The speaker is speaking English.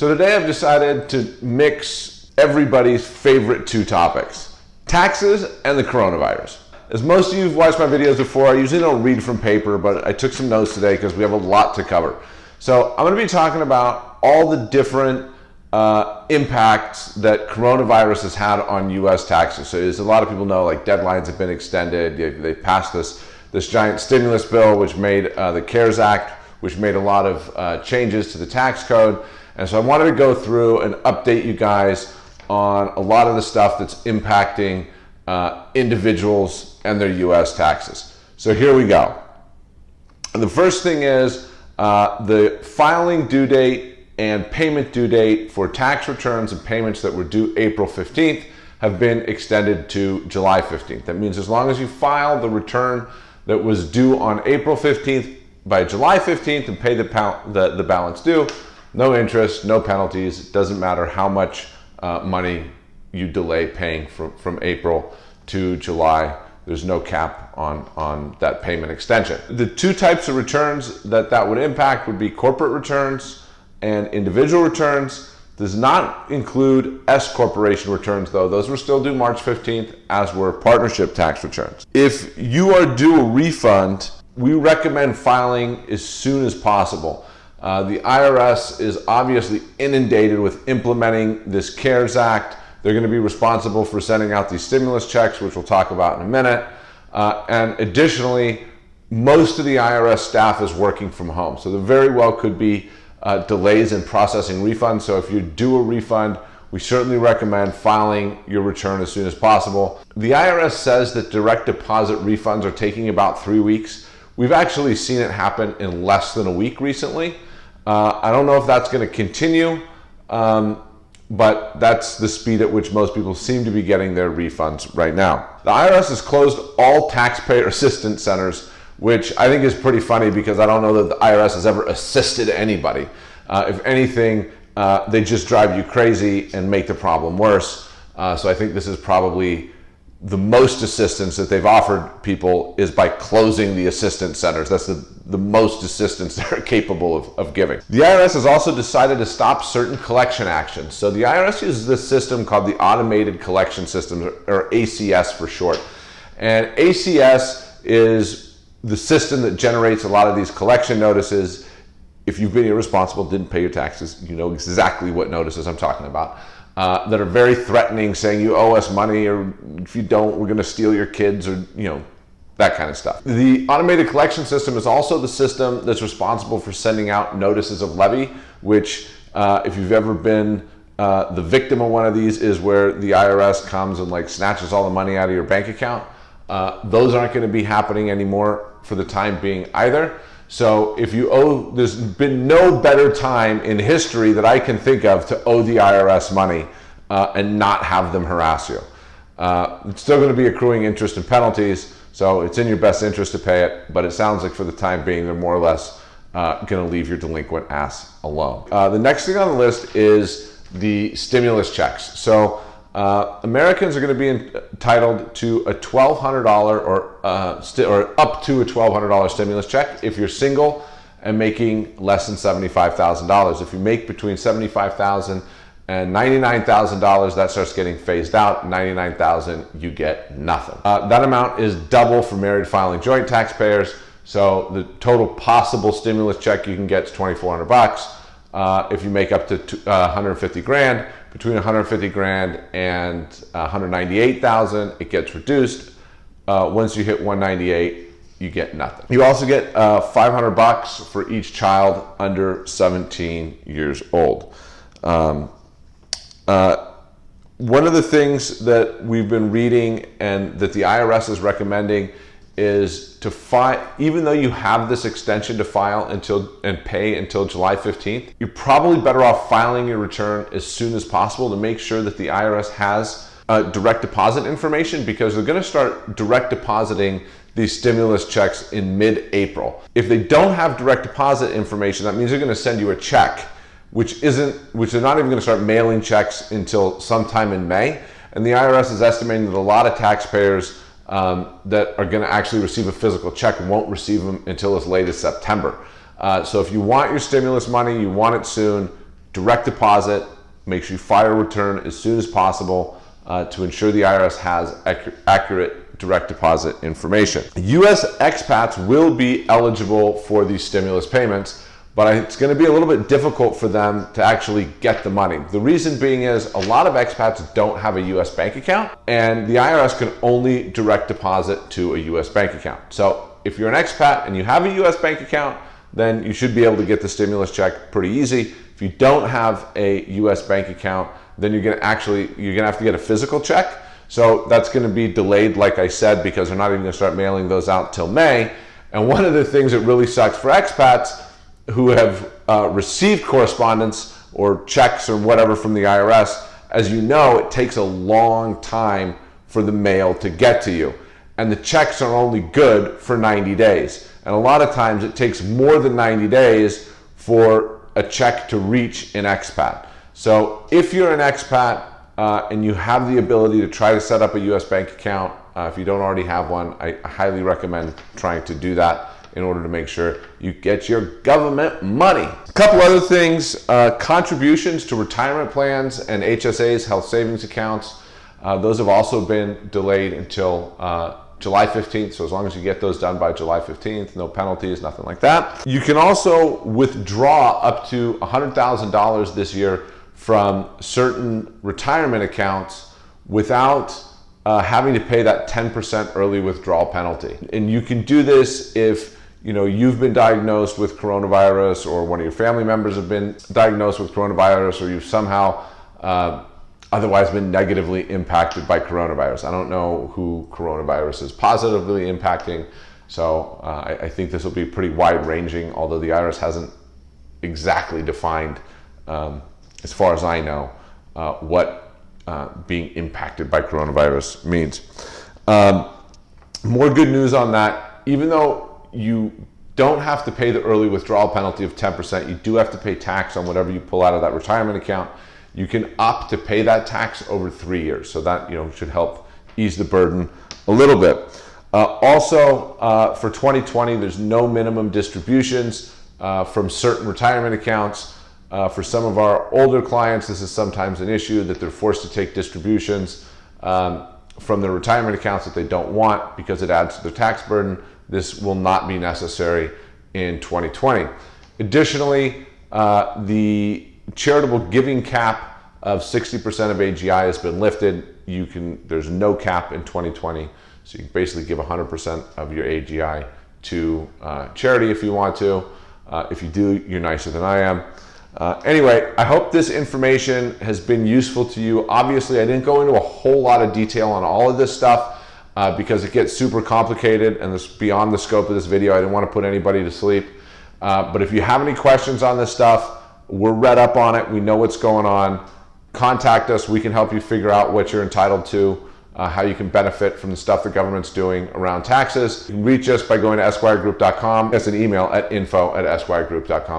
So today I've decided to mix everybody's favorite two topics, taxes and the coronavirus. As most of you have watched my videos before, I usually don't read from paper, but I took some notes today because we have a lot to cover. So I'm going to be talking about all the different uh, impacts that coronavirus has had on U.S. taxes. So as a lot of people know, like deadlines have been extended. They, they passed this this giant stimulus bill, which made uh, the CARES Act, which made a lot of uh, changes to the tax code. And so I wanted to go through and update you guys on a lot of the stuff that's impacting uh, individuals and their U.S. taxes. So here we go. And the first thing is uh, the filing due date and payment due date for tax returns and payments that were due April 15th have been extended to July 15th. That means as long as you file the return that was due on April 15th by July 15th and pay the, the, the balance due, no interest, no penalties. It doesn't matter how much uh, money you delay paying from, from April to July. There's no cap on, on that payment extension. The two types of returns that that would impact would be corporate returns and individual returns. Does not include S corporation returns though. Those were still due March 15th as were partnership tax returns. If you are due a refund, we recommend filing as soon as possible. Uh, the IRS is obviously inundated with implementing this CARES Act. They're going to be responsible for sending out these stimulus checks, which we'll talk about in a minute. Uh, and additionally, most of the IRS staff is working from home. So there very well could be uh, delays in processing refunds. So if you due a refund, we certainly recommend filing your return as soon as possible. The IRS says that direct deposit refunds are taking about three weeks. We've actually seen it happen in less than a week recently. Uh, I don't know if that's going to continue, um, but that's the speed at which most people seem to be getting their refunds right now. The IRS has closed all taxpayer assistance centers, which I think is pretty funny because I don't know that the IRS has ever assisted anybody. Uh, if anything, uh, they just drive you crazy and make the problem worse. Uh, so I think this is probably the most assistance that they've offered people is by closing the assistance centers. That's the, the most assistance they're capable of, of giving. The IRS has also decided to stop certain collection actions. So the IRS uses this system called the Automated Collection System, or ACS for short. And ACS is the system that generates a lot of these collection notices. If you've been irresponsible, didn't pay your taxes, you know exactly what notices I'm talking about uh, that are very threatening, saying you owe us money, or if you don't, we're going to steal your kids, or you know, that kind of stuff. The automated collection system is also the system that's responsible for sending out notices of levy, which uh, if you've ever been uh, the victim of one of these is where the IRS comes and like snatches all the money out of your bank account. Uh, those aren't going to be happening anymore for the time being either. So if you owe, there's been no better time in history that I can think of to owe the IRS money uh, and not have them harass you. Uh, it's still going to be accruing interest and penalties, so it's in your best interest to pay it, but it sounds like for the time being, they're more or less uh, going to leave your delinquent ass alone. Uh, the next thing on the list is the stimulus checks. So uh, Americans are going to be entitled to a $1,200 or, uh, or up to a $1,200 stimulus check if you're single and making less than $75,000. If you make between $75,000 and $99,000, that starts getting phased out. $99,000, you get nothing. Uh, that amount is double for married filing joint taxpayers. So the total possible stimulus check you can get is 2,400 bucks. Uh, if you make up to uh, 150 grand, between 150 grand and 198,000, it gets reduced. Uh, once you hit 198, you get nothing. You also get uh, 500 bucks for each child under 17 years old. Um, one of the things that we've been reading and that the IRS is recommending is to file, even though you have this extension to file until and pay until July 15th, you're probably better off filing your return as soon as possible to make sure that the IRS has uh, direct deposit information because they're going to start direct depositing these stimulus checks in mid-April. If they don't have direct deposit information, that means they're going to send you a check, which isn't, which they're not even going to start mailing checks until sometime in May. And the IRS is estimating that a lot of taxpayers um, that are going to actually receive a physical check won't receive them until as late as September. Uh, so if you want your stimulus money, you want it soon, direct deposit, make sure you file a return as soon as possible uh, to ensure the IRS has ac accurate direct deposit information. US expats will be eligible for these stimulus payments, but it's going to be a little bit difficult for them to actually get the money. The reason being is a lot of expats don't have a US bank account and the IRS can only direct deposit to a US bank account. So if you're an expat and you have a US bank account, then you should be able to get the stimulus check pretty easy. If you don't have a US bank account, then you're gonna actually, you're gonna have to get a physical check. So that's gonna be delayed, like I said, because they're not even gonna start mailing those out till May. And one of the things that really sucks for expats who have uh, received correspondence or checks or whatever from the IRS, as you know, it takes a long time for the mail to get to you. And the checks are only good for 90 days. And a lot of times it takes more than 90 days for a check to reach an expat. So if you're an expat uh, and you have the ability to try to set up a US bank account, uh, if you don't already have one, I highly recommend trying to do that in order to make sure you get your government money. A couple other things, uh, contributions to retirement plans and HSAs, health savings accounts, uh, those have also been delayed until uh, July 15th. So as long as you get those done by July 15th, no penalties, nothing like that. You can also withdraw up to $100,000 this year from certain retirement accounts without uh, having to pay that 10% early withdrawal penalty. And you can do this if you know you've been diagnosed with coronavirus or one of your family members have been diagnosed with coronavirus or you've somehow uh, otherwise been negatively impacted by coronavirus. I don't know who coronavirus is positively impacting, so uh, I, I, think this will be pretty wide ranging, although the IRS hasn't exactly defined, um, as far as I know, uh, what uh, being impacted by coronavirus means. Um, more good news on that, even though you don't have to pay the early withdrawal penalty of 10%, you do have to pay tax on whatever you pull out of that retirement account you can opt to pay that tax over three years. So that you know should help ease the burden a little bit. Uh, also, uh, for 2020, there's no minimum distributions uh, from certain retirement accounts. Uh, for some of our older clients, this is sometimes an issue that they're forced to take distributions um, from their retirement accounts that they don't want because it adds to their tax burden. This will not be necessary in 2020. Additionally, uh, the charitable giving cap of 60% of AGI has been lifted. You can, there's no cap in 2020. So you can basically give 100% of your AGI to uh, charity if you want to. Uh, if you do, you're nicer than I am. Uh, anyway, I hope this information has been useful to you. Obviously, I didn't go into a whole lot of detail on all of this stuff uh, because it gets super complicated and it's beyond the scope of this video. I didn't want to put anybody to sleep. Uh, but if you have any questions on this stuff, we're read up on it. We know what's going on. Contact us. We can help you figure out what you're entitled to, uh, how you can benefit from the stuff the government's doing around taxes. You can reach us by going to esquiregroup.com. That's an email at info at esquiregroup.com.